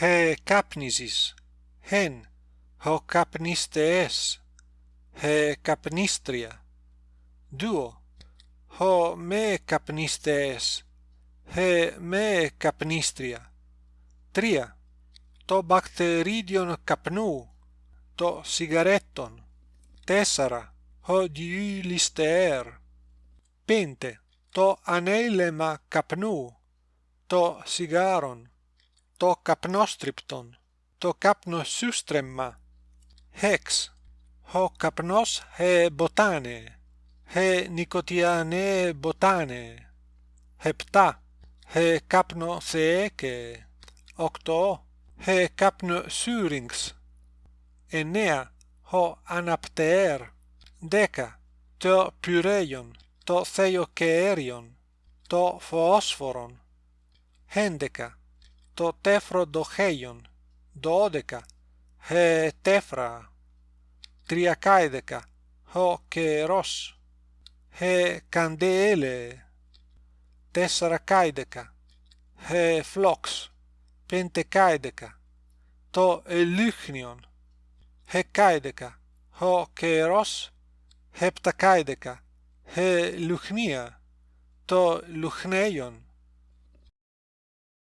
he κάπνιζεις hen. Ho καπνίστες he καπνίστρια duo. Ho me καπνίστες he me καπνίστρια τρία το μπακτερίδιον καπνού το σιγαρέτον τέσσερα ho διυλιστεέρ πέντε το ανέλεμα καπνού το σιγάρον το καπνόστριπτον το καπνοσούστρεμμα hex ο καπνός he μποτάνε. He νικοτιανέ μποτάνε. Επτά. He καπνο θεέκε. Οκτώ. He καπνο σύριγξ εννέα. Ο αναπτεέρ. Δέκα. Το πυρέιον το θεοκαέριον το φωσφορον έντεκα το τεφροντοχέιον δώδεκα he τέφρα τριακάηδεκα ο καιρός he καντέλε τεσσαρακάηδεκα he φλόξ πεντεκάηδεκα το ελίχνιον hεκάηδεκα ο καιρός hepτακάηδεκα he λουχνία το λουχνέιον